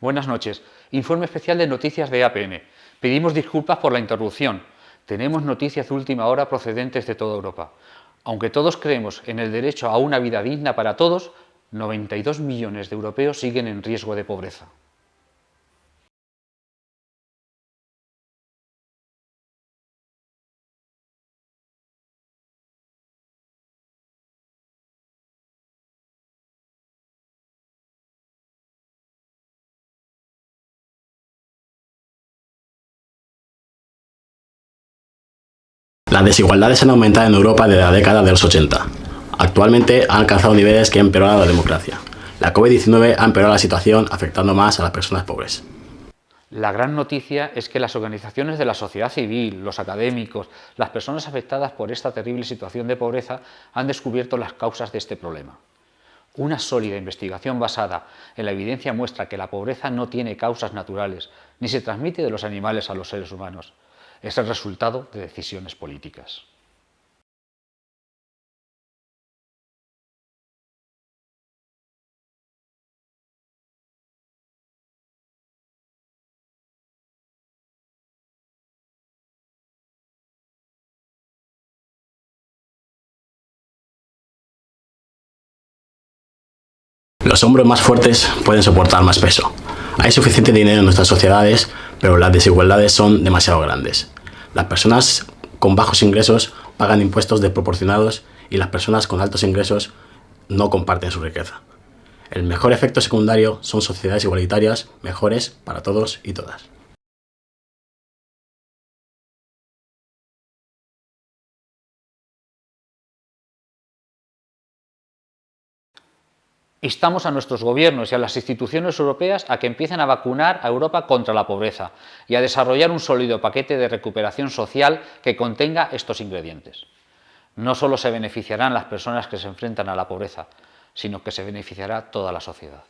Buenas noches. Informe especial de noticias de APN. Pedimos disculpas por la interrupción. Tenemos noticias de última hora procedentes de toda Europa. Aunque todos creemos en el derecho a una vida digna para todos, 92 millones de europeos siguen en riesgo de pobreza. Las desigualdades han aumentado en Europa desde la década de los 80. Actualmente han alcanzado niveles que han empeorado la democracia. La COVID-19 ha empeorado la situación afectando más a las personas pobres. La gran noticia es que las organizaciones de la sociedad civil, los académicos, las personas afectadas por esta terrible situación de pobreza han descubierto las causas de este problema. Una sólida investigación basada en la evidencia muestra que la pobreza no tiene causas naturales, ni se transmite de los animales a los seres humanos es el resultado de decisiones políticas. Los hombros más fuertes pueden soportar más peso. Hay suficiente dinero en nuestras sociedades pero las desigualdades son demasiado grandes. Las personas con bajos ingresos pagan impuestos desproporcionados y las personas con altos ingresos no comparten su riqueza. El mejor efecto secundario son sociedades igualitarias mejores para todos y todas. Instamos a nuestros gobiernos y a las instituciones europeas a que empiecen a vacunar a Europa contra la pobreza y a desarrollar un sólido paquete de recuperación social que contenga estos ingredientes. No solo se beneficiarán las personas que se enfrentan a la pobreza, sino que se beneficiará toda la sociedad.